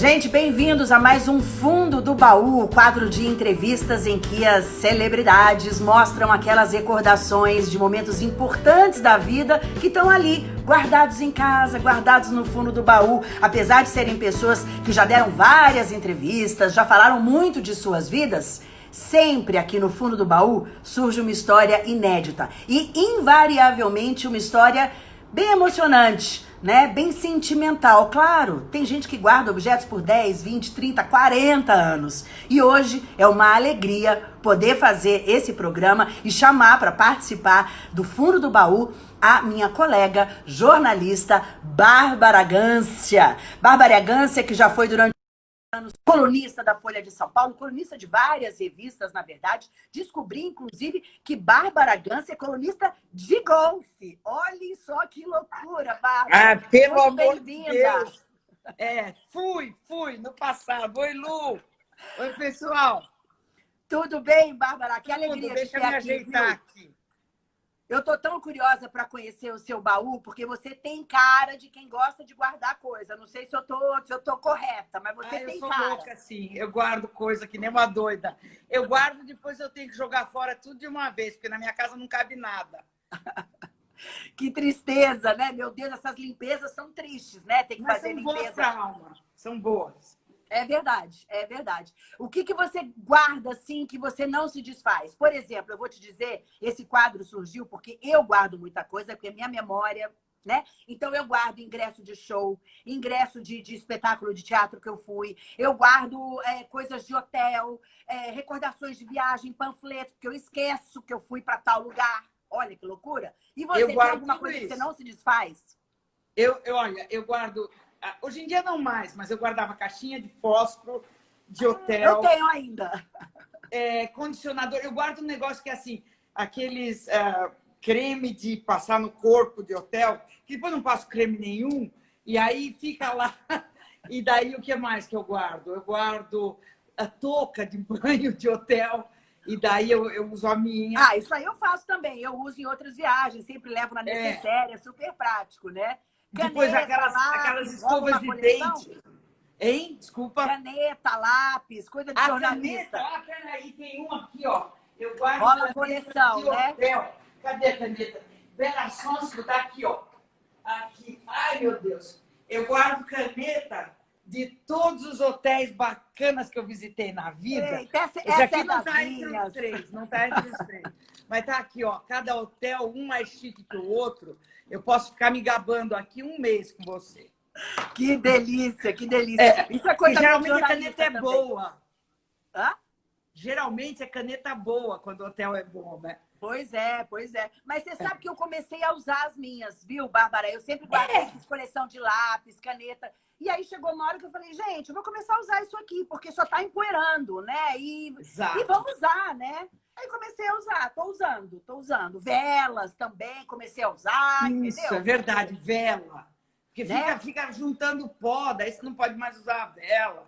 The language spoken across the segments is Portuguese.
Gente, bem-vindos a mais um Fundo do Baú, quadro de entrevistas em que as celebridades mostram aquelas recordações de momentos importantes da vida que estão ali, guardados em casa, guardados no fundo do baú. Apesar de serem pessoas que já deram várias entrevistas, já falaram muito de suas vidas, sempre aqui no fundo do baú surge uma história inédita e invariavelmente uma história bem emocionante né? Bem sentimental. Claro, tem gente que guarda objetos por 10, 20, 30, 40 anos. E hoje é uma alegria poder fazer esse programa e chamar para participar do fundo do baú a minha colega jornalista Bárbara Gância. Bárbara Gância, que já foi durante anos, colunista da Folha de São Paulo, colunista de várias revistas, na verdade. Descobri, inclusive, que Bárbara Gância é colunista de golfe. Olhem só que loucura, Bárbara. Ah, pelo Muito amor de Deus. É, fui, fui no passado. Oi, Lu. Oi, pessoal. Tudo bem, Bárbara? Que alegria Tudo, deixa de ter me aqui, ajeitar viu? aqui. Eu tô tão curiosa para conhecer o seu baú, porque você tem cara de quem gosta de guardar coisa. Não sei se eu tô, se eu tô correta, mas você ah, tem eu sou cara. louca, sim. Eu guardo coisa que nem uma doida. Eu guardo, depois eu tenho que jogar fora tudo de uma vez, porque na minha casa não cabe nada. que tristeza, né? Meu Deus, essas limpezas são tristes, né? Tem que mas fazer são limpeza. Boas pra alma. São boas. É verdade, é verdade. O que, que você guarda, assim, que você não se desfaz? Por exemplo, eu vou te dizer, esse quadro surgiu porque eu guardo muita coisa, porque minha memória, né? Então, eu guardo ingresso de show, ingresso de, de espetáculo de teatro que eu fui, eu guardo é, coisas de hotel, é, recordações de viagem, panfletos, porque eu esqueço que eu fui para tal lugar. Olha que loucura. E você eu tem alguma coisa isso. que você não se desfaz? Eu, eu, olha, eu guardo hoje em dia não mais, mas eu guardava caixinha de fósforo, de hotel. Eu tenho ainda. É, condicionador. Eu guardo um negócio que é assim, aqueles uh, creme de passar no corpo de hotel, que depois não passo creme nenhum, e aí fica lá. E daí o que mais que eu guardo? Eu guardo a touca de banho de hotel. E daí eu, eu uso a minha. Ah, isso aí eu faço também. Eu uso em outras viagens, sempre levo na necessária, é, é super prático, né? Depois aquelas, lápis, aquelas escovas de dente. Hein? Desculpa. Caneta, lápis, coisa de a jornalista. Caneta, ah, peraí, tem uma aqui, ó. Eu guardo Rola coleção, né? Hotel. Cadê a caneta? Vera Sonso tá aqui, ó. Aqui. Ai, meu Deus. Eu guardo caneta de todos os hotéis bacanas que eu visitei na vida. Eita, essa, Esse essa aqui é não tá entre os três, não tá entre os três. Mas tá aqui, ó. Cada hotel, um mais chique que o outro. Eu posso ficar me gabando aqui um mês com você. Que delícia, que delícia. É, Isso é coisa geralmente a caneta é também. boa. Hã? Geralmente é caneta boa quando o hotel é bom, né? Pois é, pois é. Mas você sabe que eu comecei a usar as minhas, viu, Bárbara? Eu sempre guardei é. coleção de lápis, caneta. E aí chegou uma hora que eu falei, gente, eu vou começar a usar isso aqui, porque só tá empoeirando, né? E, e vamos usar, né? Aí comecei a usar, tô usando, tô usando. Velas também, comecei a usar. Isso, entendeu? é verdade, vela. Porque né? fica, fica juntando pó, daí você não pode mais usar a vela.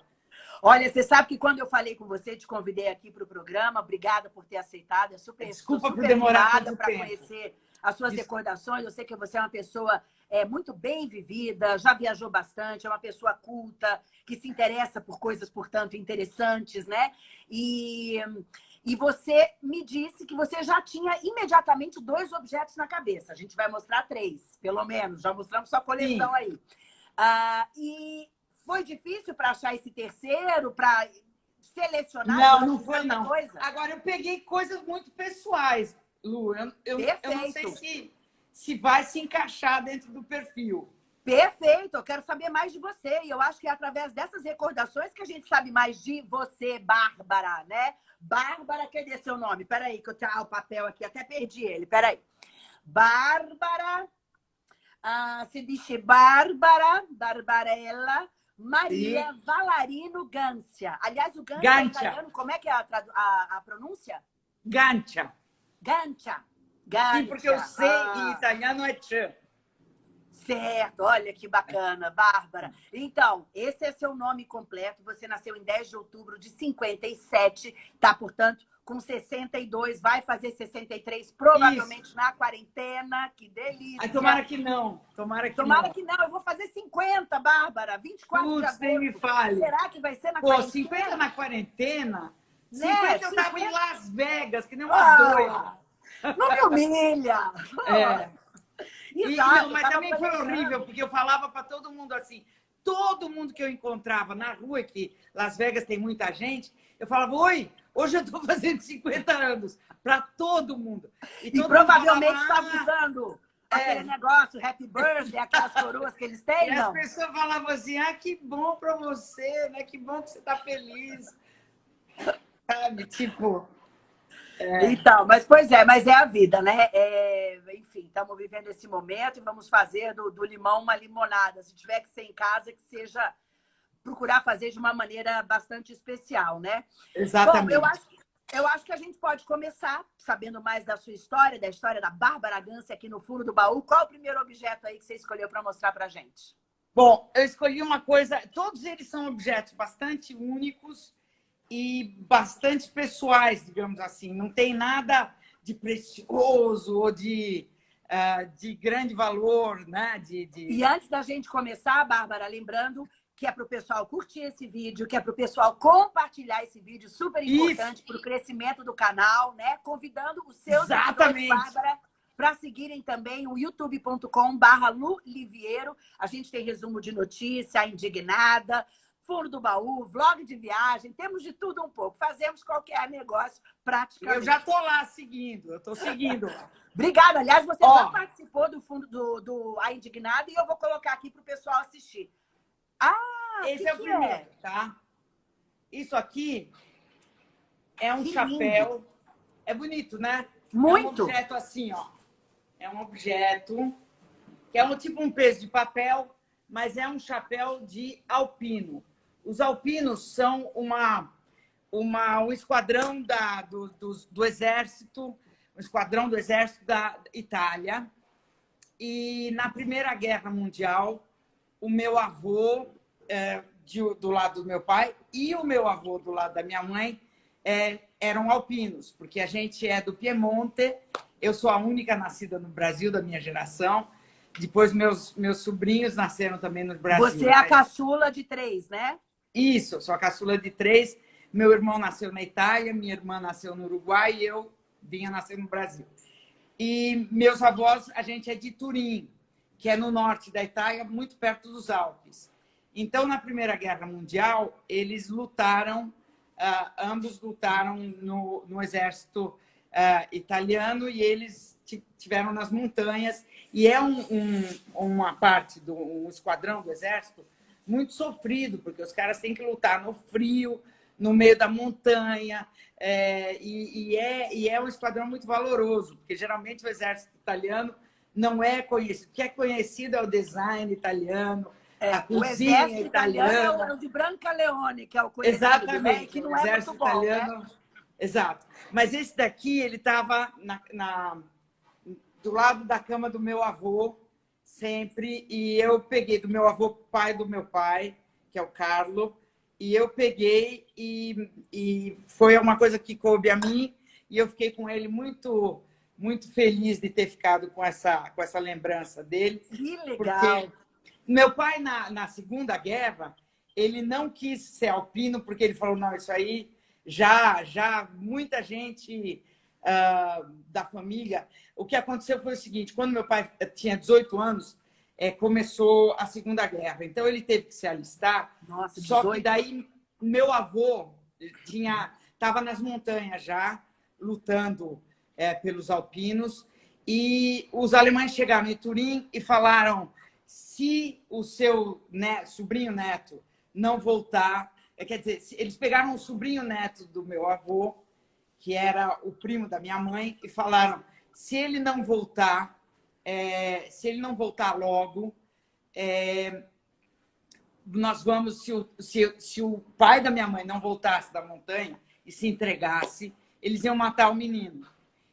Olha, você sabe que quando eu falei com você, te convidei aqui para o programa, obrigada por ter aceitado. É super, Desculpa super por demorar para conhecer as suas Isso. recordações. Eu sei que você é uma pessoa é, muito bem vivida, já viajou bastante, é uma pessoa culta, que se interessa por coisas, portanto, interessantes, né? E e você me disse que você já tinha imediatamente dois objetos na cabeça. A gente vai mostrar três, pelo menos. Já mostramos sua coleção Sim. aí. Ah, e foi difícil para achar esse terceiro, para selecionar? Não, não foi não. Coisa? Agora, eu peguei coisas muito pessoais, Lu. Eu, eu, eu não sei se, se vai se encaixar dentro do perfil. Perfeito, eu quero saber mais de você. E eu acho que é através dessas recordações que a gente sabe mais de você, Bárbara, né? Bárbara, cadê seu nome? Peraí, que eu tenho o papel aqui, até perdi ele, peraí. Bárbara, ah, se diz Bárbara, Barbarella, Maria Sim. Valarino Gância. Aliás, o Gância, é italiano, como é que é a, a, a pronúncia? Gancia. Gancia. Sim, porque eu sei ah. em italiano é tchê. Certo, olha que bacana, Bárbara. Então, esse é seu nome completo. Você nasceu em 10 de outubro de 57, tá? Portanto, com 62, vai fazer 63, provavelmente Isso. na quarentena. Que delícia. Ai, tomara que não. Tomara que tomara não. que não. Eu vou fazer 50, Bárbara. 24 Putz, de agosto. nem me fale. Será que vai ser na Pô, quarentena? 50 na quarentena? Né? 50 eu tava em Las Vegas, que nem uma ah, doida. Não me humilha. É. E, não, mas também foi horrível, porque eu falava para todo mundo assim, todo mundo que eu encontrava na rua, que Las Vegas tem muita gente, eu falava, oi, hoje eu estou fazendo 50 anos, para todo mundo. E, e provavelmente está ah, usando é. aquele negócio, happy birthday, aquelas coroas que eles têm, e não? as pessoas falavam assim, ah, que bom para você, né? Que bom que você está feliz. Sabe, tipo... É. Então, mas pois é, mas é a vida, né? É, enfim, estamos vivendo esse momento e vamos fazer do, do, limão uma limonada. Se tiver que ser em casa, que seja procurar fazer de uma maneira bastante especial, né? Exatamente. Bom, eu acho, eu acho que a gente pode começar sabendo mais da sua história, da história da Bárbara Gância aqui no fundo do baú. Qual o primeiro objeto aí que você escolheu para mostrar para gente? Bom, eu escolhi uma coisa, todos eles são objetos bastante únicos e bastante pessoais, digamos assim. Não tem nada de precioso ou de, uh, de grande valor, né? De, de... E antes da gente começar, Bárbara, lembrando que é para o pessoal curtir esse vídeo, que é para o pessoal compartilhar esse vídeo, super importante para o crescimento do canal, né? Convidando os seus Exatamente. Bárbara, para seguirem também o youtube.com barra Lu Liviero. A gente tem resumo de notícia, indignada, fundo do baú, vlog de viagem, temos de tudo um pouco. Fazemos qualquer negócio praticamente. Eu já estou lá seguindo, eu estou seguindo. Obrigada. Aliás, você já participou do fundo do, do A Indignada e eu vou colocar aqui para o pessoal assistir. Ah, esse é o primeiro, é? tá? Isso aqui é um que chapéu. Lindo. É bonito, né? Muito. É um objeto assim, ó. É um objeto que é um tipo um peso de papel, mas é um chapéu de alpino. Os alpinos são uma, uma, um esquadrão da, do, do, do exército, um esquadrão do exército da Itália. E na Primeira Guerra Mundial, o meu avô, é, de, do lado do meu pai, e o meu avô do lado da minha mãe, é, eram alpinos, porque a gente é do Piemonte, eu sou a única nascida no Brasil da minha geração, depois meus, meus sobrinhos nasceram também no Brasil. Você é a caçula de três, né? Isso, sou a caçula de três. Meu irmão nasceu na Itália, minha irmã nasceu no Uruguai e eu vinha nascer no Brasil. E meus avós, a gente é de Turim, que é no norte da Itália, muito perto dos Alpes. Então, na Primeira Guerra Mundial, eles lutaram, uh, ambos lutaram no, no exército uh, italiano e eles tiveram nas montanhas. E é um, um, uma parte do um esquadrão do exército muito sofrido, porque os caras têm que lutar no frio, no meio da montanha, é, e, e, é, e é um esquadrão muito valoroso, porque geralmente o exército italiano não é conhecido. O que é conhecido é o design italiano, é, a cozinha o italiana. É o de Branca Leone, que é o conhecido, Exatamente, né? que não é exército muito bom, italiano. Né? Exato. Mas esse daqui, ele estava na, na, do lado da cama do meu avô, sempre, e eu peguei do meu avô, pai do meu pai, que é o Carlo, e eu peguei e, e foi uma coisa que coube a mim, e eu fiquei com ele muito muito feliz de ter ficado com essa, com essa lembrança dele. Que legal! meu pai, na, na Segunda Guerra, ele não quis ser alpino, porque ele falou, não, isso aí já, já muita gente uh, da família. O que aconteceu foi o seguinte, quando meu pai tinha 18 anos, é, começou a Segunda Guerra. Então, ele teve que se alistar. Nossa, só que daí, meu avô tinha estava nas montanhas já, lutando é, pelos alpinos, e os alemães chegaram em Turim e falaram se o seu sobrinho neto não voltar, é, quer dizer, eles pegaram o sobrinho neto do meu avô que era o primo da minha mãe, e falaram: se ele não voltar, é, se ele não voltar logo, é, nós vamos, se o, se, se o pai da minha mãe não voltasse da montanha e se entregasse, eles iam matar o menino.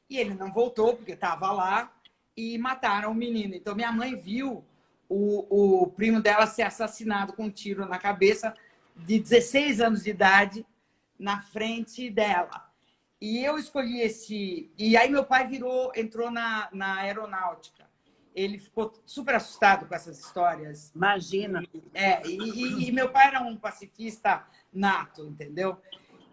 E ele não voltou, porque estava lá, e mataram o menino. Então, minha mãe viu o, o primo dela ser assassinado com um tiro na cabeça de 16 anos de idade na frente dela. E eu escolhi esse... E aí meu pai virou, entrou na, na aeronáutica. Ele ficou super assustado com essas histórias. Imagina. É, e, e, e meu pai era um pacifista nato, entendeu?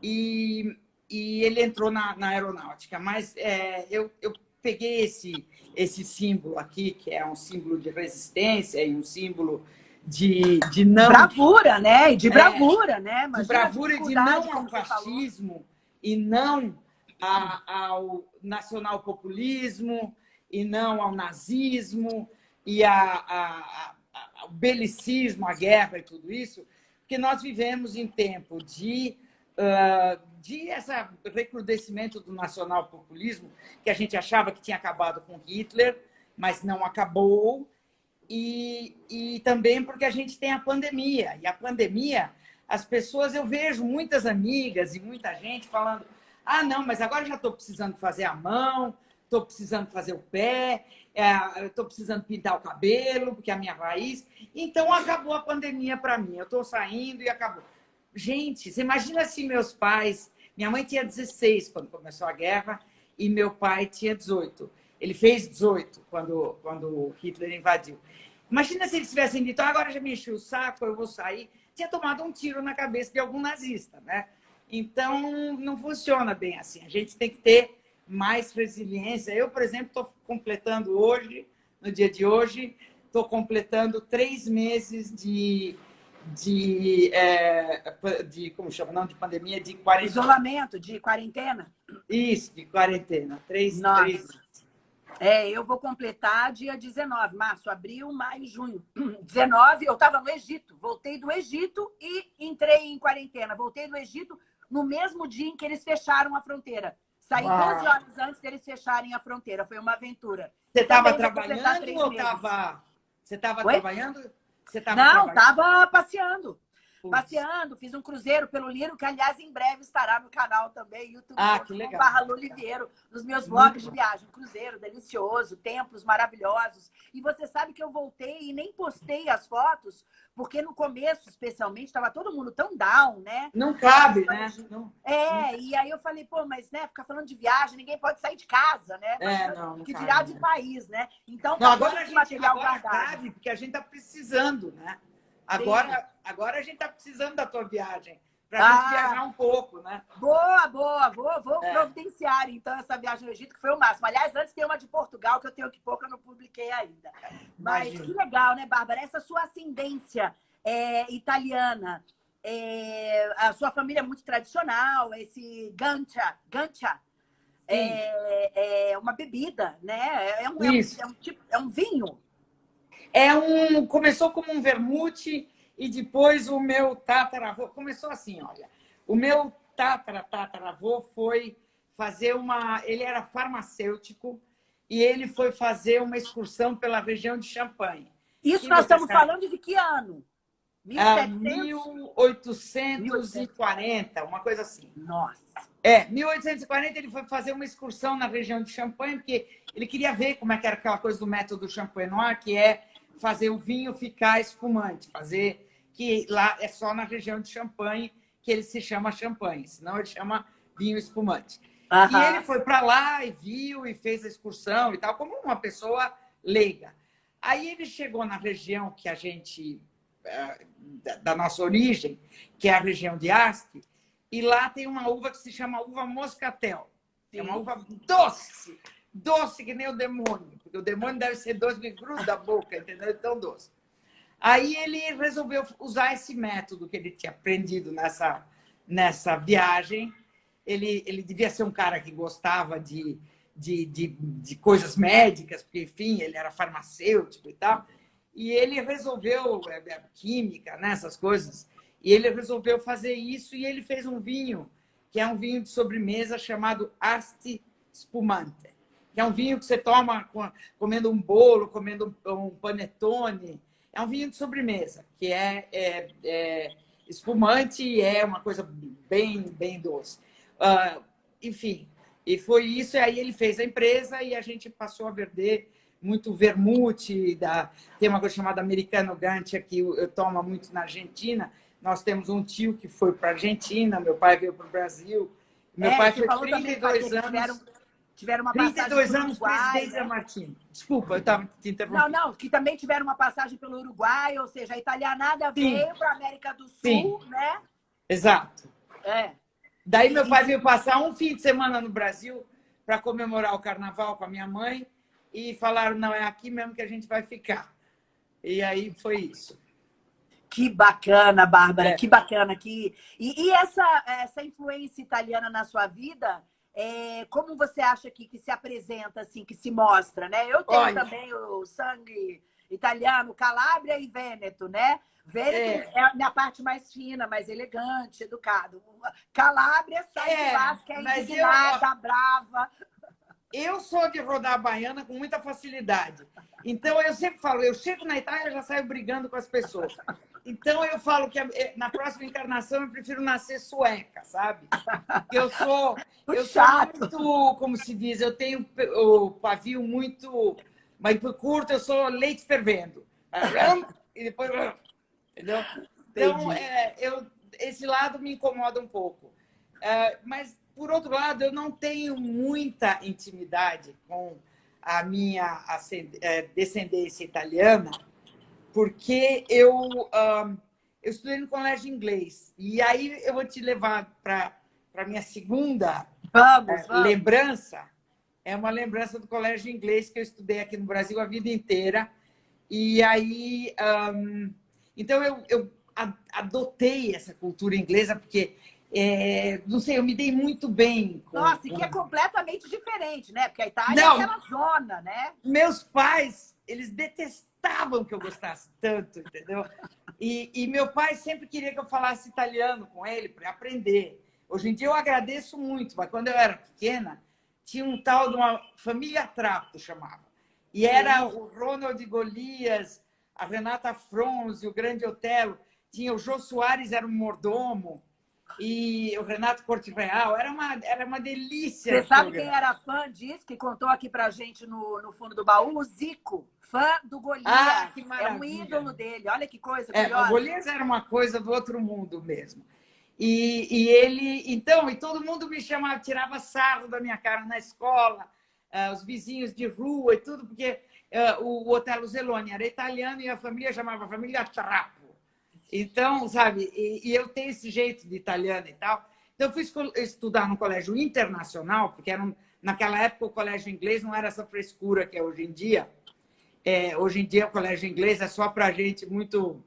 E, e ele entrou na, na aeronáutica. Mas é, eu, eu peguei esse, esse símbolo aqui, que é um símbolo de resistência e um símbolo de, de não... Bravura, né? E de é, bravura, é, né? Imagina de bravura e de não ao fascismo e não a, ao nacional-populismo e não ao nazismo e a, a, a, ao belicismo, a guerra e tudo isso, porque nós vivemos em tempo de, uh, de esse recrudescimento do nacional-populismo, que a gente achava que tinha acabado com Hitler, mas não acabou, e, e também porque a gente tem a pandemia. E a pandemia, as pessoas, eu vejo muitas amigas e muita gente falando ah, não, mas agora já estou precisando fazer a mão, estou precisando fazer o pé, é, estou precisando pintar o cabelo, porque é a minha raiz. Então, acabou a pandemia para mim. Eu estou saindo e acabou. Gente, você imagina se meus pais... Minha mãe tinha 16 quando começou a guerra e meu pai tinha 18. Ele fez 18 quando, quando Hitler invadiu. Imagina se eles tivessem dito, ah, agora já me enchi o saco, eu vou sair. Tinha tomado um tiro na cabeça de algum nazista, né? Então, não funciona bem assim. A gente tem que ter mais resiliência. Eu, por exemplo, estou completando hoje, no dia de hoje, estou completando três meses de, de, é, de, como chama, não, de pandemia, de quarentena. Isolamento, de quarentena? Isso, de quarentena. Três, Nossa. três é, eu vou completar dia 19, março, abril, maio, junho. 19, eu estava no Egito. Voltei do Egito e entrei em quarentena. Voltei do Egito no mesmo dia em que eles fecharam a fronteira. Saí Uau. 12 horas antes deles fecharem a fronteira. Foi uma aventura. Você estava trabalhando ou estava... Você estava trabalhando? Você tava Não, estava passeando passeando, fiz um cruzeiro pelo Liro, que aliás em breve estará no canal também, YouTube ah, que barra nos meus blogs de viagem. Cruzeiro delicioso, templos maravilhosos. E você sabe que eu voltei e nem postei as fotos, porque no começo, especialmente, estava todo mundo tão down, né? Não cabe, né? Não, é, e aí eu falei, pô, mas né, ficar falando de viagem, ninguém pode sair de casa, né? É, não, não que dirá de né? país, né? Então, não, agora a gente, material agora guardado. cabe, porque a gente está precisando, né? Agora, agora a gente está precisando da tua viagem. Para a ah, gente viajar um pouco, né? Boa, boa. Vou, vou é. providenciar, então, essa viagem ao Egito, que foi o máximo. Aliás, antes tem uma de Portugal, que eu tenho que pouco, eu não publiquei ainda. Mas Imagina. que legal, né, Bárbara? Essa sua ascendência é, italiana, é, a sua família é muito tradicional, esse gancha, gancha é, é, uma bebida, né? É um, é um, é um, tipo, é um vinho. É um, começou como um vermute e depois o meu tataravô... Começou assim, olha. O meu tatara, tataravô foi fazer uma... Ele era farmacêutico e ele foi fazer uma excursão pela região de Champagne. Isso nós estamos sabe? falando de que ano? 1840, uma coisa assim. Nossa. É, 1840 ele foi fazer uma excursão na região de Champagne, porque ele queria ver como é que era aquela coisa do método Champenois, que é fazer o vinho ficar espumante, fazer que lá é só na região de Champagne que ele se chama champanhe, senão ele chama vinho espumante. Uhum. E ele foi para lá e viu e fez a excursão e tal, como uma pessoa leiga. Aí ele chegou na região que a gente, eh, da nossa origem, que é a região de Asti, e lá tem uma uva que se chama uva moscatel. É uma uva doce, doce que nem o demônio, porque o demônio deve ser doce de cruz da boca, entendeu? É tão doce. Aí ele resolveu usar esse método que ele tinha aprendido nessa, nessa viagem. Ele, ele devia ser um cara que gostava de, de, de, de coisas médicas, porque, enfim, ele era farmacêutico e tal. E ele resolveu, é, é, química, né, essas coisas, e ele resolveu fazer isso e ele fez um vinho, que é um vinho de sobremesa chamado Asti Spumante que é um vinho que você toma comendo um bolo, comendo um panetone. É um vinho de sobremesa, que é, é, é espumante e é uma coisa bem, bem doce. Uh, enfim, e foi isso, e aí ele fez a empresa e a gente passou a vender muito vermute, da, tem uma coisa chamada americano gancha que eu, eu tomo muito na Argentina. Nós temos um tio que foi para a Argentina, meu pai veio para o Brasil. Meu é, pai foi 32 anos. Tiveram, tiveram uma 32 anos presidente né? da Martim. Desculpa, eu estava te interrompendo. Não, não, que também tiveram uma passagem pelo Uruguai, ou seja, a italianada Sim. veio para a América do Sul, Sim. né? Exato. É. Daí meu pai veio passar um fim de semana no Brasil para comemorar o carnaval com a minha mãe e falaram, não, é aqui mesmo que a gente vai ficar. E aí foi isso. Que bacana, Bárbara, é. que bacana. Que... E, e, essa, essa influência italiana na sua vida, é, como você acha que, que se apresenta, assim, que se mostra, né? Eu tenho Olha. também o sangue italiano, Calábria e Vêneto, né? Vêneto é. é a minha parte mais fina, mais elegante, educado. Calábria sai é, de lá, que é indignada, eu... brava. Eu sou de rodar a baiana com muita facilidade. Então, eu sempre falo, eu chego na Itália e já saio brigando com as pessoas. Então, eu falo que eh, na próxima encarnação eu prefiro nascer sueca, sabe? Eu sou, eu sou muito, como se diz, eu tenho o pavio muito, mas por curto, eu sou leite fervendo. E depois... Entendeu? Então, é, eu, esse lado me incomoda um pouco. É, mas por outro lado, eu não tenho muita intimidade com a minha é, descendência italiana, porque eu, eu estudei no colégio inglês. E aí eu vou te levar para a minha segunda vamos, é, vamos. lembrança. É uma lembrança do colégio inglês que eu estudei aqui no Brasil a vida inteira. E aí, um, então eu, eu adotei essa cultura inglesa, porque é, não sei, eu me dei muito bem. Com, Nossa, com... e que é completamente diferente, né? Porque a Itália não, é aquela zona, né? Meus pais, eles detestavam que eu gostasse tanto, entendeu? E, e meu pai sempre queria que eu falasse italiano com ele para aprender. Hoje em dia eu agradeço muito, mas quando eu era pequena, tinha um tal de uma família Trapo, chamava. E era o Ronald Golias, a Renata Fronze, o Grande Otelo, tinha o Jô Soares, era um mordomo e o Renato Corte Real. Era uma, era uma delícia. Você sabe quem era fã disso, que contou aqui pra gente no, no fundo do baú? O Zico, fã do Golias. Ah, que maravilha. É um ídolo dele. Olha que coisa é, O Golias era uma coisa do outro mundo mesmo. E, e ele, então, e todo mundo me chamava, tirava sarro da minha cara na escola, uh, os vizinhos de rua e tudo, porque uh, o Otelo Zeloni era italiano e a família chamava a família Trapo. Então, sabe, e, e, eu tenho esse jeito de italiano e tal. Então, eu fui estudar no colégio internacional, porque era um, naquela época o colégio inglês não era essa frescura que é hoje em dia. É, hoje em dia o colégio inglês é só para gente muito,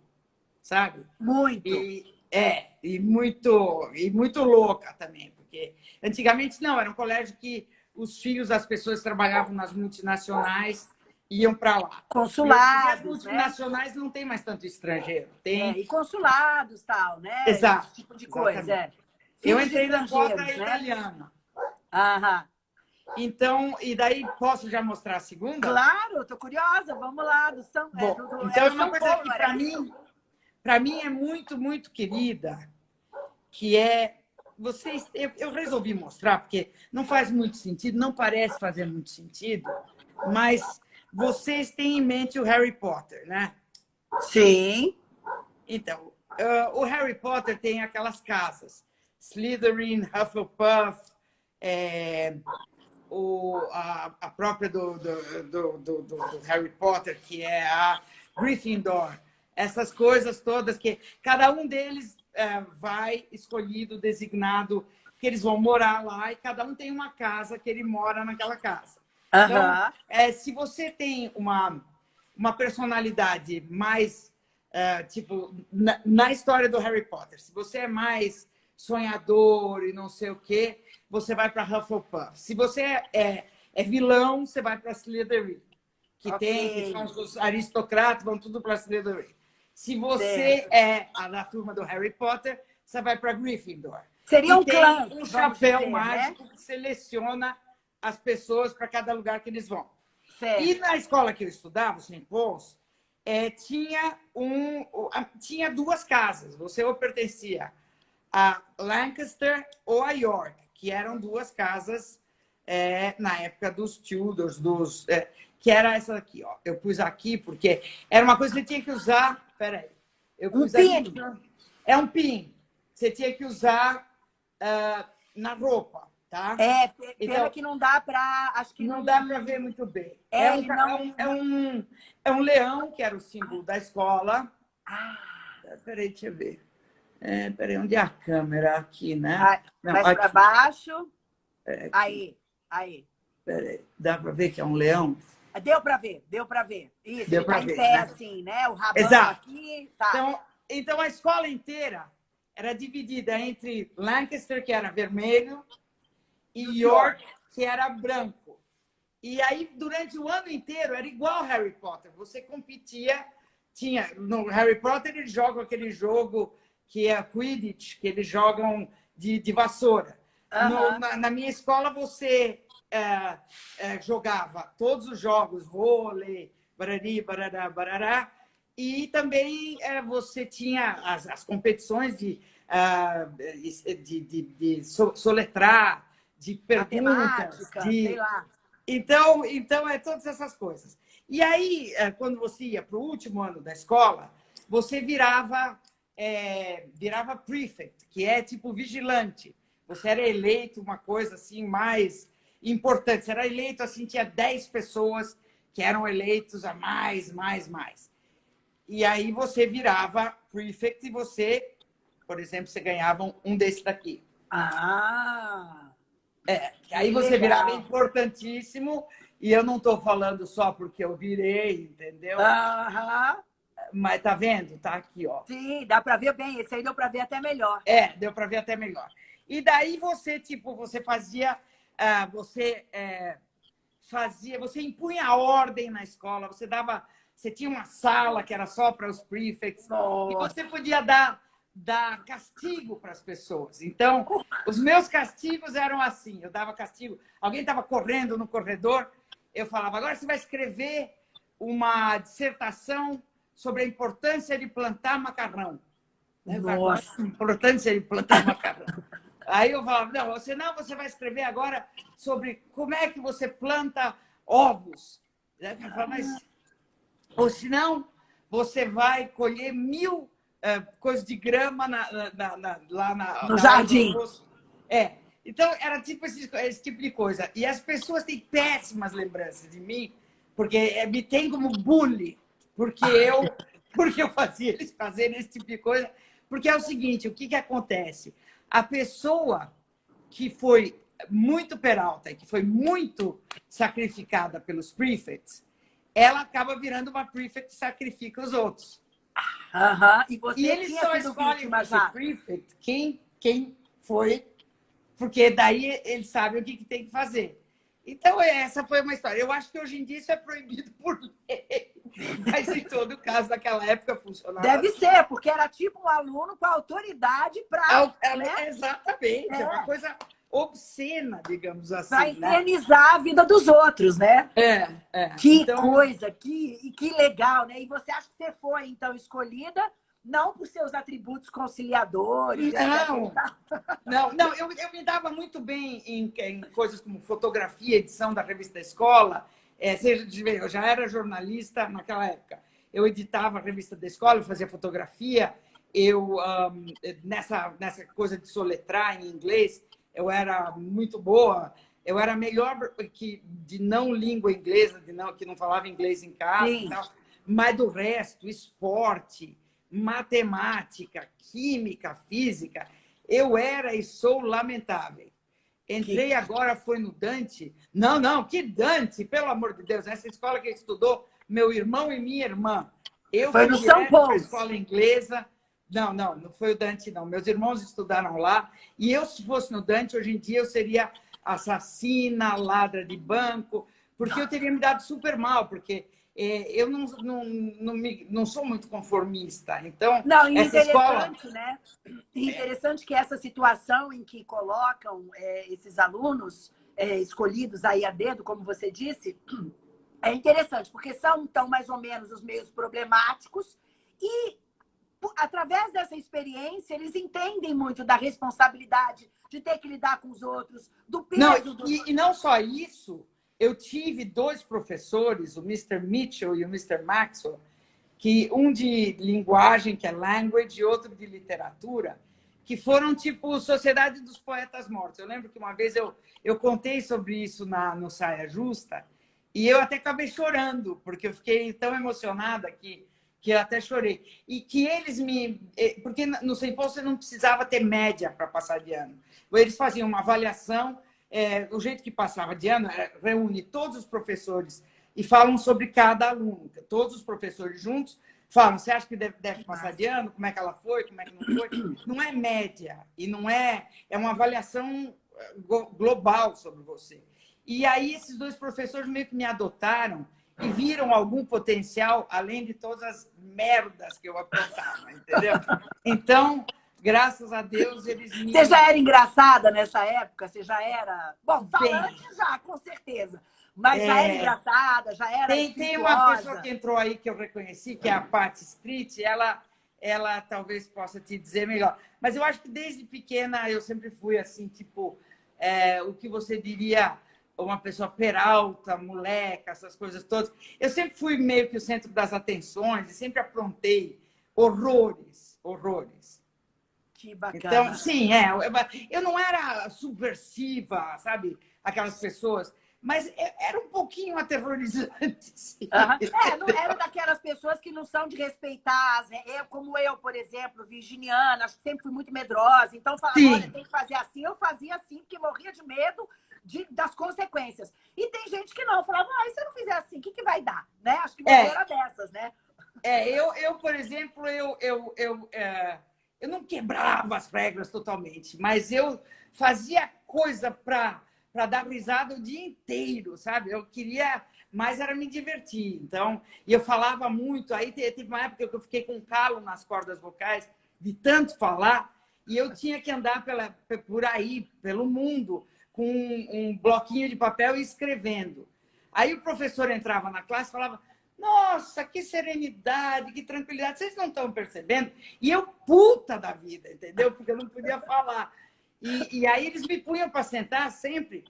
sabe? Muito. E, é, e muito, e muito louca também, porque antigamente não, era um colégio que os filhos das pessoas trabalhavam nas multinacionais iam para lá. Consulados. as multinacionais né? não tem mais tanto estrangeiro. Tem... É, e consulados tal, né? Exato. Esse tipo de coisa. É. Eu entrei na cota né? italiana. Aham. Então, e daí posso já mostrar a segunda? Claro, estou curiosa. Vamos lá. Do São, é, Bom, é, do, então, é uma coisa Paulo, que para mim, para mim é muito, muito querida, que é vocês. Eu, eu resolvi mostrar porque não faz muito sentido, não parece fazer muito sentido, mas vocês têm em mente o Harry Potter, né? Sim. Então, uh, o Harry Potter tem aquelas casas. Slytherin, Hufflepuff, é, o, a, a, própria do, do, do, do, Harry Potter, que é a Gryffindor. Essas coisas todas que cada um deles é, vai escolhido, designado, que eles vão morar lá e cada um tem uma casa que ele mora naquela casa. Então, é, se você tem uma, uma personalidade mais, é, tipo, na, na, história do Harry Potter, se você é mais sonhador e não sei o quê, você vai para Hufflepuff. Se você é, é, é, vilão, você vai para Slytherin. Que okay. tem, que são os aristocratas, vão tudo para Slytherin. Se você certo. é a da turma do Harry Potter, você vai para Gryffindor. Seria um clã. um chapéu dizer, né? mágico né? que seleciona as pessoas para cada lugar que eles vão. Certo. E na escola que eu estudava, St. Paul's, é, tinha, um, tinha duas casas. Você ou pertencia a Lancaster ou a York, que eram duas casas é, na época dos Tudors, dos, é, que era essa aqui, ó. Eu pus aqui porque era uma coisa que você tinha que usar. Peraí. Eu pus um pin. É um pin. Você tinha que usar uh, na roupa, tá? É, pena então, que não dá para. Acho que não, não dá para ver muito bem. É, é, um, não... é, um, é, um, é um leão, que era o símbolo da escola. Ah. Peraí, deixa eu ver. É, peraí, onde é a câmera? Aqui, né? Ah, mais para baixo. É, aí, aí. Peraí, dá para ver que é um leão? Deu para ver, deu para ver. Isso, deu tá ver, em pé, né? assim, né? O rabão Exato. aqui. Tá. Então, então, a escola inteira era dividida entre Lancaster, que era vermelho, e York, que era branco. E aí, durante o ano inteiro, era igual Harry Potter. Você competia, tinha... No Harry Potter, eles jogam aquele jogo que é Quidditch, que eles jogam de, de vassoura. No, na, na, minha escola, você é, é, jogava todos os jogos, vôlei, barari, barará, barará, e também é, você tinha as, as competições de, uh, de, de, de, soletrar, de perguntas, de... Então, então, é todas essas coisas. E aí, é, quando você ia para o último ano da escola, você virava, é, virava prefect, que é tipo vigilante. Você era eleito uma coisa assim mais importante. Você era eleito assim, tinha 10 pessoas que eram eleitos a mais, mais, mais. E aí você virava prefect e você, por exemplo, você ganhava um desse daqui. Ah! É, aí você legal. virava importantíssimo e eu não estou falando só porque eu virei, entendeu? Aham. Mas tá vendo? Tá aqui, ó. Sim, dá para ver bem. Esse aí deu para ver até melhor. É, deu para ver até melhor. E daí você, tipo, você fazia ah, você é, fazia, você impunha a ordem na escola, você dava, você tinha uma sala que era só para os prefects, Nossa. e você podia dar, dar castigo para as pessoas. Então, os meus castigos eram assim, eu dava castigo, alguém estava correndo no corredor, eu falava, agora você vai escrever uma dissertação sobre a importância de plantar macarrão. Nossa. A importância de plantar macarrão. Aí eu falava, não, você não, você vai escrever agora sobre como é que você planta ovos. Eu falava, mas, ou senão, você vai colher mil é, coisas de grama na, na, na, lá na, no jardim. É. Então, era tipo esse, esse, tipo de coisa. E as pessoas têm péssimas lembranças de mim, porque é, me tem como bully, porque eu, porque eu fazia eles fazerem esse tipo de coisa. Porque é o seguinte, o que, que acontece? a pessoa que foi muito peralta que foi muito sacrificada pelos prefects, ela acaba virando uma prefect que sacrifica os outros. Uhum. E, e eles só escolhem ser prefect quem, quem foi, porque daí eles sabem o que, que tem que fazer. Então, essa foi uma história. Eu acho que hoje em dia isso é proibido por lei. Mas em todo caso, naquela época funcionava. Deve ser, porque era tipo um aluno com autoridade para. É, né? Exatamente, é. é. uma coisa obscena, digamos assim. Para né? infernizar né? a vida dos outros, né? É, é. Que então... coisa, que, que legal, né? E você acha que você foi, então, escolhida não por seus atributos conciliadores. Não, não, não eu, eu me dava muito bem em, em coisas como fotografia, edição da revista da escola, é, eu já era jornalista naquela época. Eu editava a revista da escola, fazia fotografia. Eu, um, nessa, nessa coisa de soletrar em inglês, eu era muito boa. Eu era melhor que de não língua inglesa, de não, que não falava inglês em casa. Mas do resto, esporte, matemática, química, física, eu era e sou lamentável. Entrei que... agora, foi no Dante. Não, não, que Dante, pelo amor de Deus. Essa escola que estudou meu irmão e minha irmã. Eu foi no São Paulo. escola inglesa. Não, não, não foi o Dante, não. Meus irmãos estudaram lá. E eu, se fosse no Dante, hoje em dia eu seria assassina, ladra de banco, porque eu teria me dado super mal, porque é, eu não, não, não, me, não, sou muito conformista. Então, não, essa interessante, escola... né? Interessante que essa situação em que colocam é, esses alunos é, escolhidos aí a dedo, como você disse, é interessante, porque são, então, mais ou menos os meios problemáticos e, através dessa experiência, eles entendem muito da responsabilidade de ter que lidar com os outros, do peso... Não, do... e, e não só isso, eu tive dois professores, o Mr. Mitchell e o Mr. Maxwell, que um de linguagem, que é language, e outro de literatura, que foram tipo Sociedade dos Poetas Mortos. Eu lembro que uma vez eu, eu contei sobre isso na, no Saia Justa, e eu até acabei chorando, porque eu fiquei tão emocionada que, que eu até chorei. E que eles me... Eh, porque no Sem você não precisava ter média para passar de ano. Eles faziam uma avaliação é, o jeito que passava de ano é, reúne todos os professores e falam sobre cada aluno. Todos os professores juntos falam, você acha que deve, deve passar de ano? Como é que ela foi? Como é que não foi? Não é média e não é... É uma avaliação é, global sobre você. E aí esses dois professores meio que me adotaram e viram algum potencial, além de todas as merdas que eu apontava, entendeu? Então, graças a Deus, eles me... Você já era engraçada nessa época? Você já era... Bom, falante já, com certeza. Mas é... já era engraçada, já era Tem, tem uma pessoa que entrou aí que eu reconheci, que é a Pat Street, ela, ela talvez possa te dizer melhor. Mas eu acho que desde pequena eu sempre fui assim, tipo, é, o que você diria uma pessoa peralta, moleca, essas coisas todas. Eu sempre fui meio que o centro das atenções e sempre aprontei horrores, horrores. Que bacana. Então, sim, é. Eu não era subversiva, sabe? Aquelas pessoas. Mas era um pouquinho aterrorizante. Uhum. É, não era daquelas pessoas que não são de respeitar. Eu, como eu, por exemplo, virginiana, sempre fui muito medrosa. Então, falava, olha, tem que fazer assim. Eu fazia assim, porque morria de medo de, das consequências. E tem gente que não. Falava, ah, e se eu não fizer assim, o que, que vai dar? Né? Acho que você é. era dessas, né? É, eu, eu por exemplo, eu... eu, eu é eu não quebrava as regras totalmente, mas eu fazia coisa para dar risada o dia inteiro, sabe? Eu queria mais era me divertir. Então, e eu falava muito. Aí teve uma época que eu fiquei com calo nas cordas vocais de tanto falar e eu tinha que andar pela, por aí, pelo mundo, com um, bloquinho de papel e escrevendo. Aí o professor entrava na classe e falava: nossa, que serenidade, que tranquilidade. Vocês não estão percebendo? E eu puta da vida, entendeu? Porque eu não podia falar. E, e aí eles me punham para sentar sempre.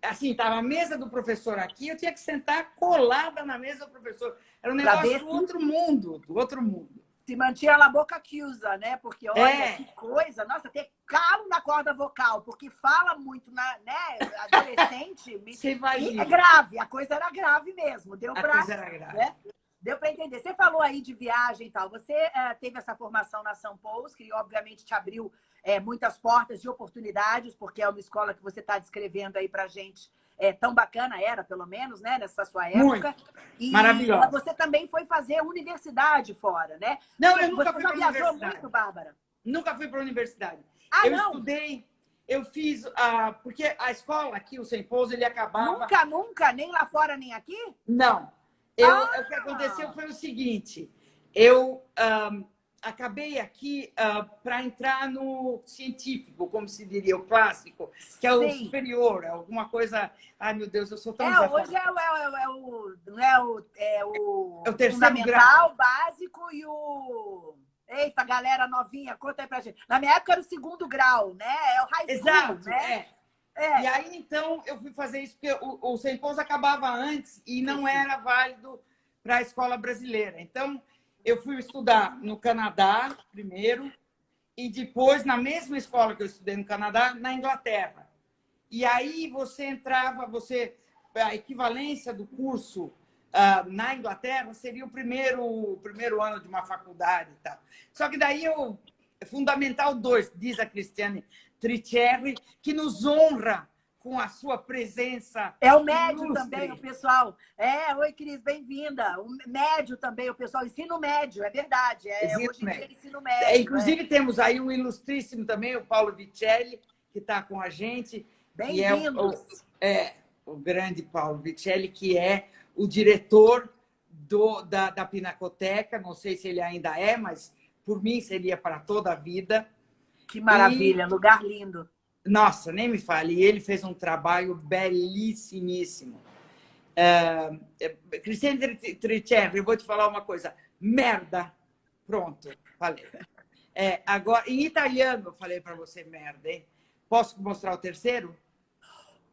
Assim, estava a mesa do professor aqui, eu tinha que sentar colada na mesa do professor. Era um negócio do outro mundo, do outro mundo se mantinha na boca que usa, né? Porque olha é. que coisa, nossa, ter calo na corda vocal, porque fala muito, na, né? Adolescente, Você imagina. é grave, a coisa era grave mesmo, deu para. era grave. Né? Deu para entender. Você falou aí de viagem e tal. Você é, teve essa formação na São Paulo, que obviamente te abriu é, muitas portas de oportunidades, porque é uma escola que você está descrevendo aí para gente é, tão bacana, era pelo menos, né, nessa sua época. Muito. E Maravilhosa. você também foi fazer universidade fora, né? Não, eu nunca você fui para a viajou muito, Bárbara? Nunca fui para a universidade. Ah, eu não? estudei, eu fiz, uh, porque a escola aqui, o Sem Pouso, ele acabava... Nunca, nunca? Nem lá fora, nem aqui? Não. Eu, ah. O que aconteceu foi o seguinte, eu... Um, acabei aqui uh, ah, para entrar no científico, como se diria, o clássico, que é o Sim. superior, alguma coisa... Ai, meu Deus, eu sou tão... É, hoje é, o, é, é, o, não é o, é o, é o terceiro grau. básico e o... Eita, galera novinha, conta aí pra gente. Na minha época era o segundo grau, né? É o high school, Exato, né? É. é. E aí, então, eu fui fazer isso, porque o, o Sem acabava antes e não era válido para a escola brasileira. Então, eu fui estudar no Canadá primeiro e depois, na mesma escola que eu estudei no Canadá, na Inglaterra. E aí você entrava, você a equivalência do curso uh, na Inglaterra seria o primeiro, o primeiro ano de uma faculdade e tal. Só que daí eu... Fundamental 2, diz a Cristiane Tricherri, que nos honra com a sua presença. É o médio ilustre. também, o pessoal. É, oi, Cris, bem-vinda. O médio também, o pessoal. Ensino médio, é verdade. É, ensino hoje em médio. dia, ensino médio. É, inclusive, é. temos aí um ilustríssimo também, o Paulo Vicelli, que está com a gente. Bem-vindos. É, é, o grande Paulo Vicelli, que é o diretor do, da, da Pinacoteca. Não sei se ele ainda é, mas por mim seria para toda a vida. Que maravilha, e... lugar lindo. Nossa, nem me fale. E ele fez um trabalho belíssimíssimo. É, é, Cristiane Tricerri, eu vou te falar uma coisa. Merda. Pronto, falei. É, agora, em italiano, eu falei para você merda, hein? Posso mostrar o terceiro?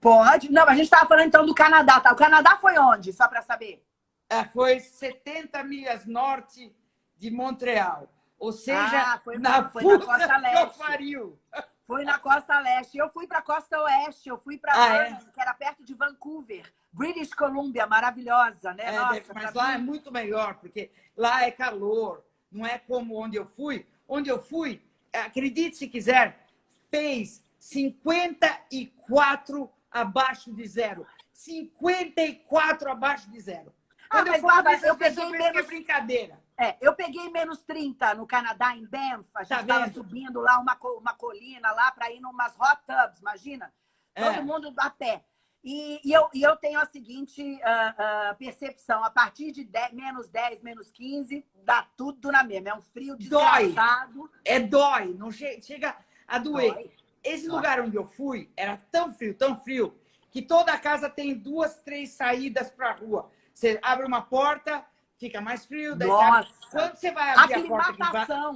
Pode. Não, a gente estava falando então do Canadá, tá? O Canadá foi onde, só para saber? É, foi 70 milhas norte de Montreal. Ou seja, ah, foi, na, foi na costa leste. Pariu. Foi na costa leste. Eu fui para a costa oeste, eu fui para ah, é? que era perto de Vancouver. British Columbia, maravilhosa, né? É, Nossa, mas lá mim... é muito melhor, porque lá é calor, não é como onde eu fui. Onde eu fui, acredite se quiser, fez 54 abaixo de zero. 54 abaixo de zero. Ah, Quando mas, eu, mas eu peguei menos... É brincadeira. É, eu peguei menos 30 no Canadá, em Banff. A gente estava tá subindo lá uma, uma colina lá para ir numas hot tubs, imagina? É. Todo mundo a pé. E, e, eu, e eu tenho a seguinte uh, uh, percepção: a partir de 10, menos 10, menos 15, dá tudo na mesma. É um frio desgraçado. Dói. É dói, não che chega a doer. Dói. Esse dói. lugar onde eu fui era tão frio, tão frio, que toda a casa tem duas, três saídas para a rua. Você abre uma porta, fica mais frio. Daí Nossa! Você Quando você vai abrir a porta.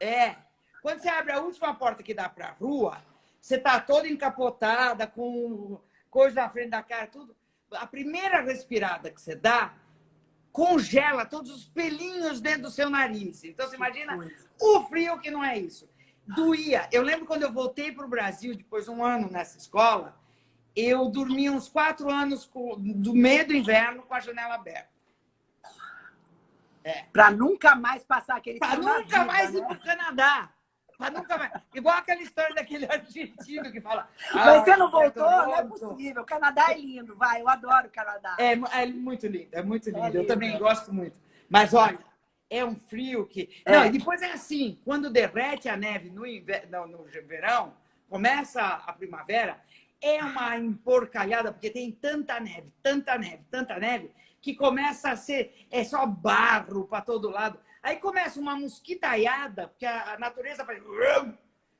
É. Quando você abre a última porta que dá para a rua, você tá toda encapotada, com coisa na frente da cara, tudo. A primeira respirada que você dá, congela todos os pelinhos dentro do seu nariz. Então, você imagina o frio que não é isso. Doía. Eu lembro quando eu voltei para o Brasil, depois de um ano nessa escola, eu dormi uns quatro anos com, do meio do inverno com a janela aberta. É. Para nunca mais passar aquele Para nunca vida, mais né? ir para o Canadá. Para nunca mais. Igual aquela história daquele argentino que fala. Ah, Mas você não voltou? Não é possível. O Canadá é lindo, vai. Eu adoro o Canadá. É, é muito lindo, é muito lindo. É lindo. Eu também gosto muito. Mas olha, é um frio que. É. Não, e depois é assim: quando derrete a neve no, inverno, não, no verão, começa a primavera, é uma emporcalhada, porque tem tanta neve, tanta neve, tanta neve, que começa a ser é só barro para todo lado. Aí começa uma mosquitaiada, porque a natureza faz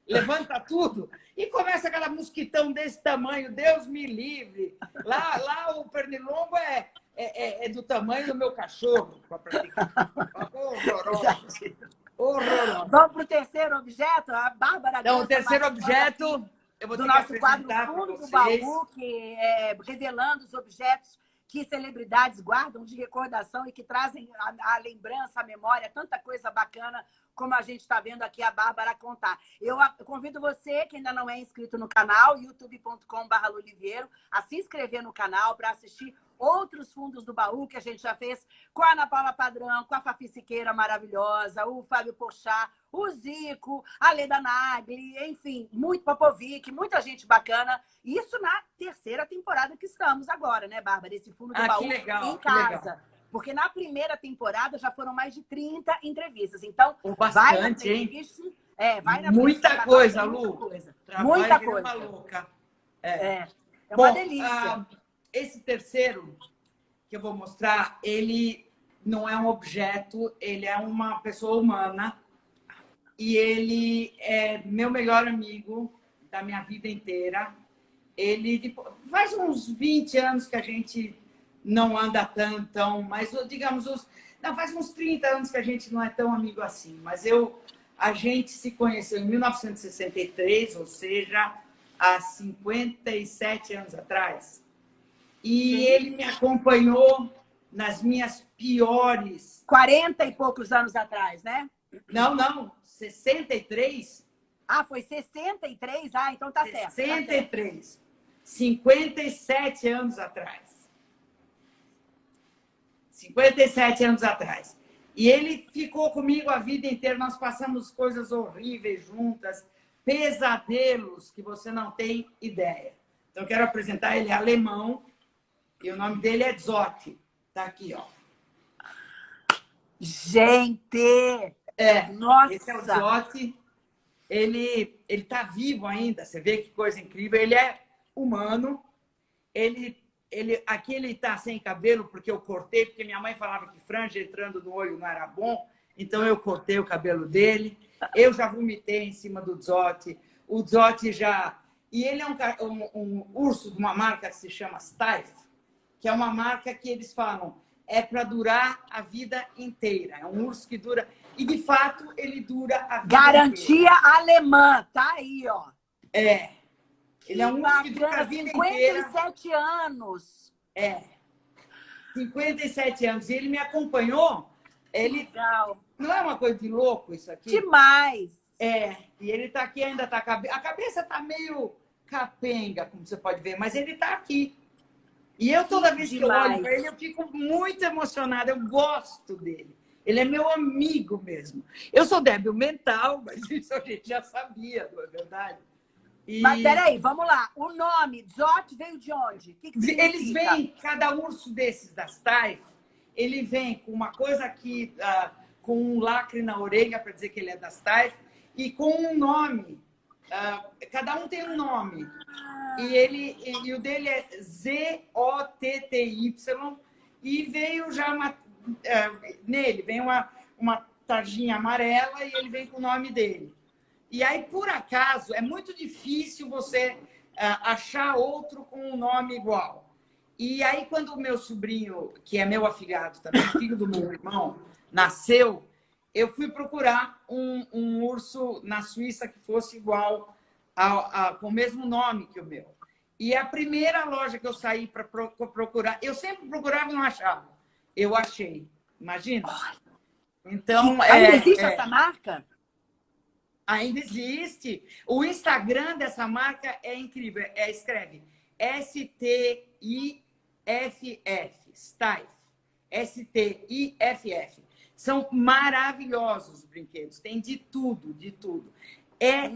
levanta tudo e começa aquela mosquitão desse tamanho, Deus me livre. Lá, lá o pernilongo é, é, é, é do tamanho do meu cachorro. Horroroso. Horroroso. Vamos para o terceiro objeto? A Bárbara. Então, o terceiro objeto do nosso quadro Fundo do Baú, que é revelando os objetos que celebridades guardam de recordação e que trazem a, a lembrança, a memória, tanta coisa bacana como a gente está vendo aqui a Bárbara contar. Eu convido você, que ainda não é inscrito no canal, youtube.com.br a se inscrever no canal para assistir outros fundos do baú que a gente já fez com a Ana Paula Padrão, com a Fafi Siqueira maravilhosa, o Fábio Pochá, o Zico, a Leda Nagli, enfim, muito Popovic, muita gente bacana. Isso na terceira temporada que estamos agora, né, Bárbara? Esse fundo do ah, baú legal, em casa. Porque na primeira temporada já foram mais de 30 entrevistas. Então, bastante, vai na playlist, hein? É, vai na muita coisa, Lu. Muita coisa. Muita coisa. Louca. É. é. é uma Bom, delícia. Ah, esse terceiro que eu vou mostrar, ele não é um objeto, ele é uma pessoa humana e ele é meu melhor amigo da minha vida inteira. Ele faz uns 20 anos que a gente não anda tanto, tão, mas digamos, os, não, faz uns 30 anos que a gente não é tão amigo assim, mas eu, a gente se conheceu em 1963, ou seja, há 57 anos atrás. E Sim. ele me acompanhou nas minhas piores. 40 e poucos anos atrás, né? Não, não, 63. Ah, foi 63? Ah, então tá 63. certo. 63. Tá 57 anos atrás. 57 anos atrás. E ele ficou comigo a vida inteira, nós passamos coisas horríveis juntas, pesadelos que você não tem ideia. Então, eu quero apresentar ele é alemão, e o nome dele é Zotti. Tá aqui, ó. Gente! É, Nossa! Esse é o Zotti. Ele está vivo ainda, você vê que coisa incrível. Ele é humano, ele ele, aqui ele está sem cabelo porque eu cortei, porque minha mãe falava que franja entrando no olho não era bom, então eu cortei o cabelo dele. Eu já vomitei em cima do Zotti. O Zotti já... E ele é um, um, um urso de uma marca que se chama Stife, que é uma marca que eles falam é para durar a vida inteira. É um urso que dura... E, de fato, ele dura a vida Garantia inteira. alemã, tá aí, ó. É. Ele é um dura a vida 57 inteira. anos. É. 57 anos. E ele me acompanhou. Ele Legal. Não é uma coisa de louco isso aqui? Demais. É. E ele está aqui, ainda está... A cabeça está meio capenga, como você pode ver, mas ele está aqui. E eu, toda vez que eu olho para ele, eu fico muito emocionada. Eu gosto dele. Ele é meu amigo mesmo. Eu sou débil mental, mas isso a gente já sabia, não é verdade? E... Mas peraí, vamos lá. O nome Zot veio de onde? Que que Eles vêm, cada urso desses das Taif, ele vem com uma coisa aqui, uh, com um lacre na orelha para dizer que ele é das Taif, e com um nome. Uh, cada um tem um nome. Ah. E, ele, e, e o dele é Z-O-T-T-Y. E veio já uma, uh, nele, vem uma, uma tarjinha amarela e ele vem com o nome dele. E aí, por acaso, é muito difícil você uh, achar outro com um nome igual. E aí, quando o meu sobrinho, que é meu afilhado também, filho do meu irmão, nasceu, eu fui procurar um, um urso na Suíça que fosse igual, a, a, com o mesmo nome que o meu. E a primeira loja que eu saí para procurar, eu sempre procurava e não achava. Eu achei. Imagina? Então, Ainda é, existe é, essa marca? Ainda existe. O Instagram dessa marca é incrível. É, escreve S-T-I-F-F. Stife. S-T-I-F-F. São maravilhosos os brinquedos. Tem de tudo, de tudo. É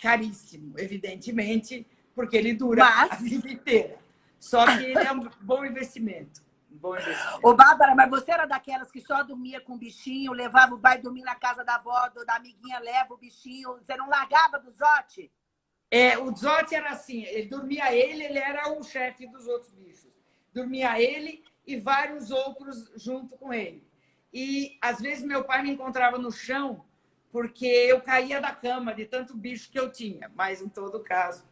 caríssimo, evidentemente, porque ele dura Mas... a vida inteira. Só que ele é um bom investimento. Bom Ô, Bárbara, mas você era daquelas que só dormia com o bichinho, levava o pai dormir na casa da avó, da amiguinha, leva o bichinho, você não largava do Zote? É, o Zote era assim, ele dormia ele, ele era o chefe dos outros bichos. Dormia ele e vários outros junto com ele. E às vezes meu pai me encontrava no chão porque eu caía da cama de tanto bicho que eu tinha, mas em todo caso.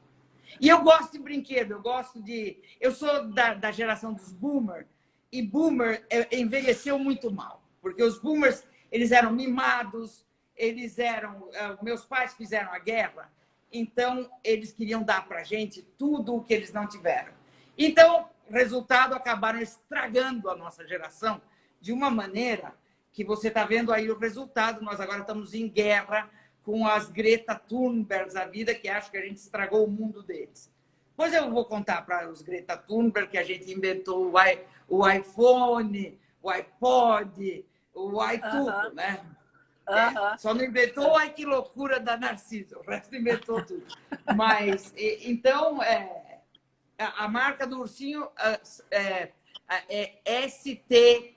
E eu gosto de brinquedo, eu gosto de. Eu sou da, da geração dos boomers, e boomer é, envelheceu muito mal, porque os boomers eles eram mimados, eles eram, é, meus pais fizeram a guerra, então eles queriam dar para gente tudo o que eles não tiveram. Então, resultado, acabaram estragando a nossa geração de uma maneira que você está vendo aí o resultado. Nós agora estamos em guerra com as Greta Thunbergs da vida, que acham que a gente estragou o mundo deles. Pois eu vou contar para os Greta Thunberg que a gente inventou o, iPhone, o iPod, o iTudo, uh -huh. né? Uh -huh. é, só não inventou, ai que loucura da Narcisa, o resto inventou tudo. Mas, e, então, é, a, a, marca do ursinho é, é S-T-I-F-F,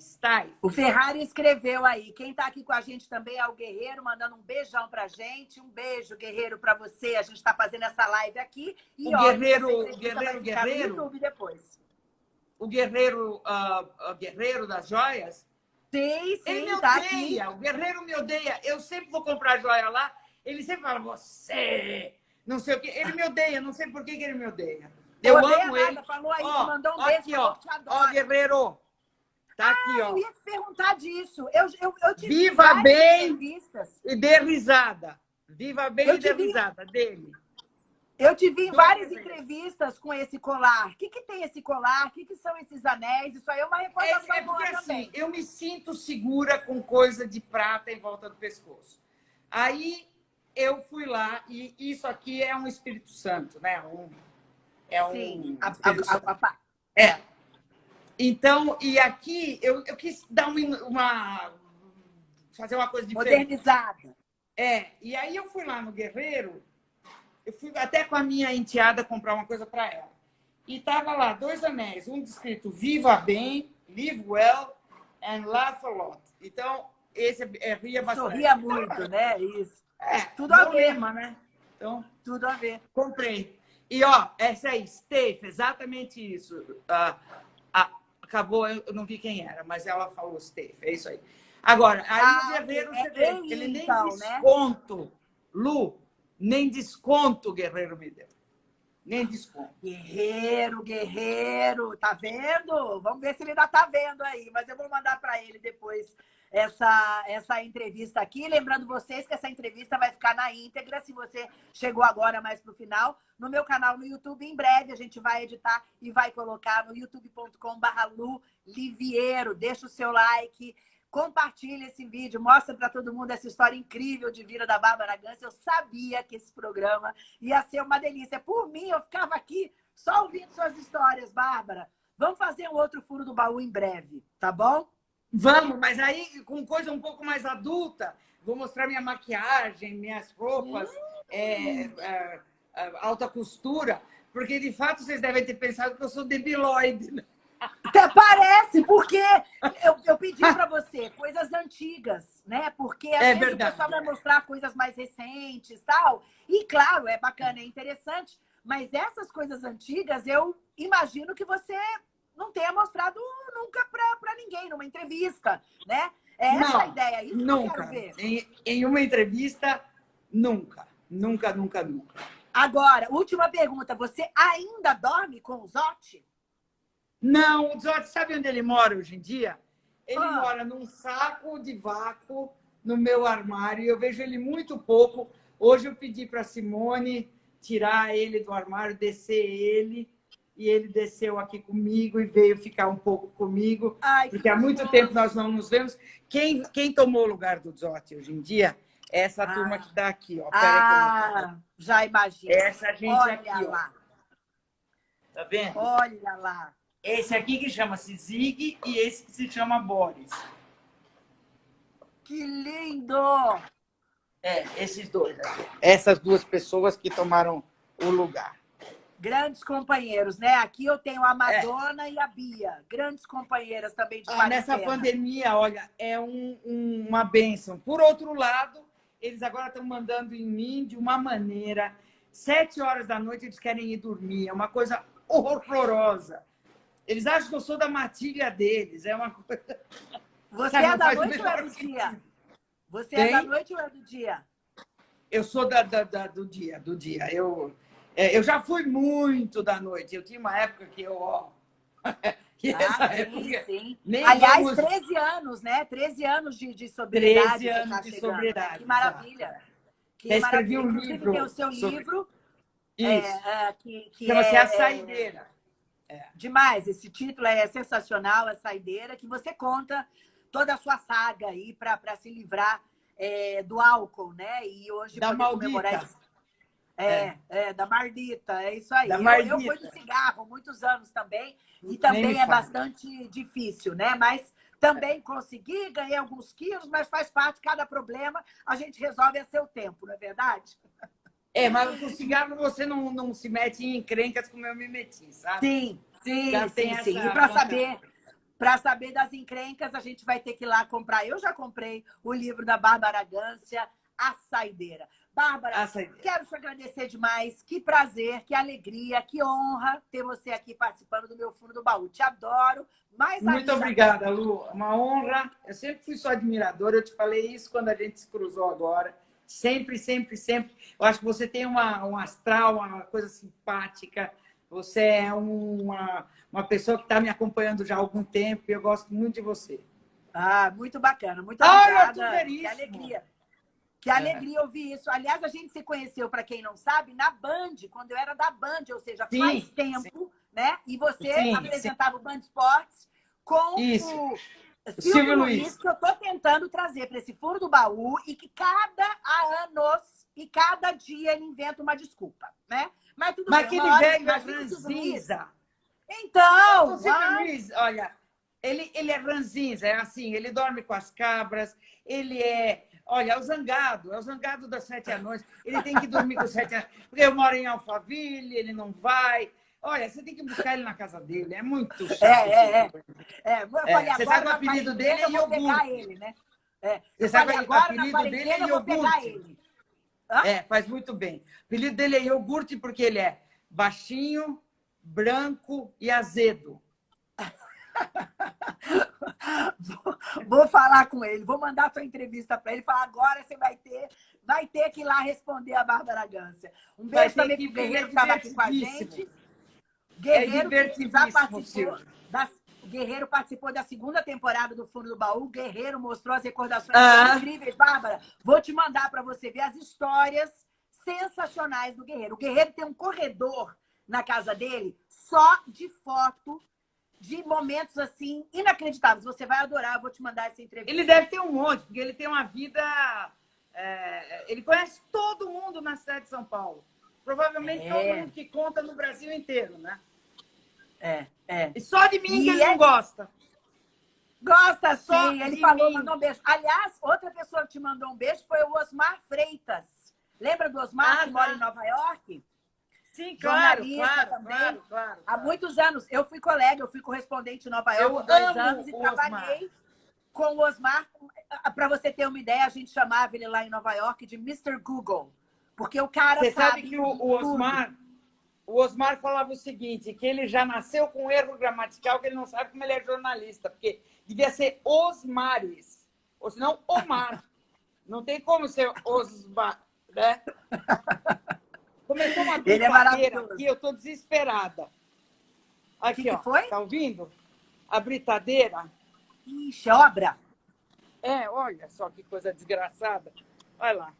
Style. O Ferrari escreveu aí. Quem está aqui com a gente também é o Guerreiro, mandando um beijão pra gente. Um beijo, Guerreiro, para você. A gente está fazendo essa live aqui. E, o ó, Guerreiro, Guerreiro, Guerreiro. depois. O Guerreiro, uh, Guerreiro das Joias. Sim, sim, Ele me tá odeia. Aqui. O Guerreiro me odeia. Eu sempre vou comprar joia lá. Ele sempre fala, você, não sei o quê. Ele me odeia, não sei por que, que ele me odeia. Eu amo ele. Falou aí, ó, mandou um beijo, aqui, ó. Ó, Guerreiro. Tá aqui, ah, ó. Eu ia te perguntar disso. Eu, eu, eu te Viva bem e dê risada. Viva bem eu e dê vi... risada dele. Eu te vi em várias entrevistas com esse colar. O que, que tem esse colar? O que, que são esses anéis? Isso aí é uma recordação é, é porque, assim, eu me sinto segura com coisa de prata em volta do pescoço. Aí eu fui lá e isso aqui é um Espírito Santo, né? Um, é um. Sim, a, a, a, é. Então, e aqui eu, eu quis dar uma, uma. fazer uma coisa diferente. Modernizada. É, e aí eu fui lá no Guerreiro, eu fui até com a minha enteada comprar uma coisa para ela. E tava lá dois anéis, um escrito Viva Bem, Live Well and Laugh a Lot. Então, esse é, é ria bastante. Sorria muito, né? Isso. É, tudo a ver. Lema, né? Então, tudo a ver. Comprei. E, ó, essa aí, Steve, exatamente isso. Ah, ah, acabou, eu não vi quem era, mas ela falou Steve, é isso aí. Agora, aí ah, o Guerreiro, é, vê, ele, ele nem então, desconto, né? Lu, nem desconto o Guerreiro me deu. Nem desconto. Guerreiro, guerreiro, tá vendo? Vamos ver se ele ainda tá vendo aí, mas eu vou mandar para ele depois essa, essa entrevista aqui. Lembrando vocês que essa entrevista vai ficar na íntegra, se você chegou agora mais para o final, no meu canal no YouTube. Em breve a gente vai editar e vai colocar no youtube.com.br Lu Liviero. Deixa o seu like, compartilha esse vídeo, mostra para todo mundo essa história incrível de vida da Bárbara Gans. Eu sabia que esse programa ia ser uma delícia. Por mim, eu ficava aqui só ouvindo suas histórias, Bárbara. Vamos fazer um outro furo do baú em breve, tá bom? Vamos, mas aí com coisa um pouco mais adulta. Vou mostrar minha maquiagem, minhas roupas, hum. é, é, alta costura, porque de fato vocês devem ter pensado que eu sou debiloide. Né? Até parece, porque eu, eu pedi para você coisas antigas, né? Porque às é vezes verdade. o pessoal vai mostrar coisas mais recentes tal. E claro, é bacana, é interessante, mas essas coisas antigas eu imagino que você não tenha mostrado nunca para ninguém, numa entrevista, né? É essa não, a ideia, isso nunca. Em, em uma entrevista, nunca. Nunca, nunca, nunca. Agora, última pergunta. Você ainda dorme com o Zotti? Não, o Zotti sabe onde ele mora hoje em dia? Ele ah. mora num saco de vácuo no meu armário. Eu vejo ele muito pouco. Hoje eu pedi para Simone tirar ele do armário, descer ele e ele desceu aqui comigo e veio ficar um pouco comigo, Ai, porque há muito tempo nós não nos vemos. Quem, quem tomou o lugar do Zotti hoje em dia é essa ah. turma que está aqui. Ó. Ah, já imagino. Essa gente Olha aqui, lá. Ó. Tá vendo? Olha lá. Esse aqui que chama-se Zig e esse que se chama Boris. Que lindo! É, esses dois. Essas duas pessoas que tomaram o lugar. Grandes companheiros, né? Aqui eu tenho a Madonna é. e a Bia, grandes companheiras também de ah, Nessa pandemia, olha, é um, um, uma bênção. Por outro lado, eles agora estão mandando em mim de uma maneira. Sete horas da noite eles querem ir dormir. É uma coisa horrorosa. Eles acham que eu sou da matilha deles. É uma coisa. Você Sabe, é da noite ou é do dia? Você Tem? é da noite ou é do dia? Eu sou da, da, da do dia, do dia. Eu é, eu já fui muito da noite. Eu tinha uma época que eu, ó. que ah, sim, sim. Aliás, vamos... 13 anos, né? 13 anos de, de sobriedade. 13 anos tá de chegando, sobriedade. Né? Que maravilha. Que Já escrevi um livro. tem o seu sobre... livro. Isso. É, é, que, que Chama-se é, A Saideira. É. Demais. Esse título é sensacional, A Saideira, que você conta toda a sua saga aí para se livrar é, do álcool, né? E hoje da comemorar esse é, é, é, da Mardita, é isso aí. Da eu, eu fui do cigarro muitos anos também, e também é bastante difícil, né? Mas também consegui, ganhei alguns quilos, mas faz parte, cada problema a gente resolve a seu tempo, não é verdade? É, mas com cigarro você não, não se mete em encrencas como eu me meti, sabe? Sim, sim, Já sim, sim. E para saber... Para saber das encrencas, a gente vai ter que ir lá comprar. Eu já comprei o livro da Bárbara Gância, A Saideira. Bárbara, ah, quero te agradecer demais. Que prazer, que alegria, que honra ter você aqui participando do meu Fundo do Baú. Te adoro. Mais Muito obrigada, Lu. Uma honra. Eu sempre fui sua admiradora. Eu te falei isso quando a gente se cruzou agora. Sempre, sempre, sempre. Eu acho que você tem uma, um astral, uma coisa simpática. Você é uma, uma pessoa que está me acompanhando já há algum tempo e eu gosto muito de você. Ah, muito bacana. Muito obrigada. Que alegria. Que alegria ouvir isso. Aliás, a gente se conheceu, para quem não sabe, na Band, quando eu era da Band, ou seja, sim, faz tempo, sim. né? E você sim, apresentava o Band Esportes com isso. o Silvio, Luiz, Luiz, que eu estou tentando trazer para esse furo do baú e que cada anos e cada dia ele inventa uma desculpa, né? Mas tudo Mas bem. Mas aquele velho ranzinza. Então, o Silvio Luiz, olha, ele, ele é ranzinza, é assim, ele dorme com as cabras, ele é Olha, é o zangado, é o zangado das sete anões. Ele tem que dormir com os sete anões. Porque eu moro em Alphaville, ele não vai. Olha, você tem que buscar ele na casa dele. É muito chato. É, é, é. é. é você sabe o apelido dele é iogurte. Ele, né? É. Você sabe o apelido dele é iogurte. É, faz muito bem. O apelido dele é iogurte porque ele é baixinho, branco e azedo. vou, vou, falar com ele, vou mandar a tua entrevista para ele, falar agora você vai ter, vai ter que ir lá responder a Bárbara Gância. Um beijo também para o Guerreiro que estava aqui com a gente. Guerreiro é já participou das, Guerreiro participou da segunda temporada do Fundo do Baú. Guerreiro mostrou as recordações ah. incríveis. Bárbara, vou te mandar para você ver as histórias sensacionais do Guerreiro. O Guerreiro tem um corredor na casa dele só de foto de momentos assim inacreditáveis. Você vai adorar, vou te mandar essa entrevista. Ele deve ter um monte, porque ele tem uma vida. É... ele conhece todo mundo na cidade de São Paulo. Provavelmente é. todo mundo que conta no Brasil inteiro, né? É, é. E só de mim e que ele é... não gosta. Gosta só sim, ele falou, mim. mandou um beijo. Aliás, outra pessoa que te mandou um beijo foi o Osmar Freitas. Lembra do Osmar, ah, que tá. mora em Nova York? Sim, claro, claro, também. Claro, claro, Há muitos anos. Eu fui colega, eu fui correspondente em Nova York por dois anos e trabalhei com o Osmar. Para você ter uma ideia, a gente chamava ele lá em Nova York de Mr. Google. Porque o cara Você sabe, sabe que o, o Osmar... O Osmar falava o seguinte, que ele já nasceu com um erro gramatical, que ele não sabe como ele é jornalista, porque devia ser Osmares, ou senão Omar. Não tem como ser Osmar, né? Começou uma brincadeira é aqui, eu estou desesperada. Aqui, que ó. Que foi? Tá ouvindo? A britadeira. Ixi, obra. É, olha só que coisa desgraçada. Olha lá.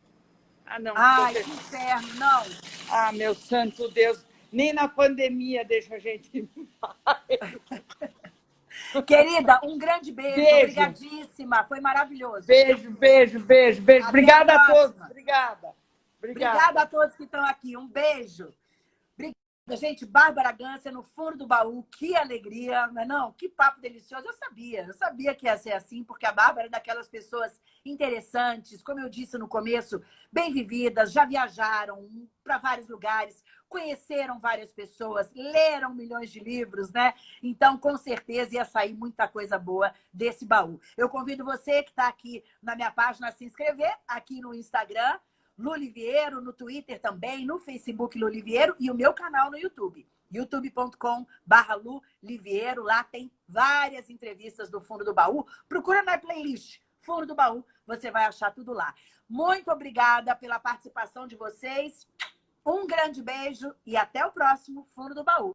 Ah, não. Ai, que inferno, não. Ah, meu santo Deus. Nem na pandemia deixa a gente Querida, um grande beijo. beijo. Obrigadíssima. Foi maravilhoso. Beijo, beijo, beijo, beijo. Até Obrigada a, a todos. Obrigada. Obrigada. Obrigada a todos que estão aqui. Um beijo. Gente. Bárbara Gância no fundo do baú. Que alegria, não é não? Que papo delicioso. Eu sabia, eu sabia que ia ser assim, porque a Bárbara é daquelas pessoas interessantes, como eu disse no começo, bem vividas, já viajaram para vários lugares, conheceram várias pessoas, leram milhões de livros, né? Então, com certeza, ia sair muita coisa boa desse baú. Eu convido você que está aqui na minha página a se inscrever, aqui no Instagram, Luliviero, no Twitter também, no Facebook Luliviero e o meu canal no YouTube youtube.com barra. Lá tem várias entrevistas do Fundo do Baú. Procura na playlist Fundo do Baú, você vai achar tudo lá. Muito obrigada pela participação de vocês. Um grande beijo e até o próximo Fundo do Baú.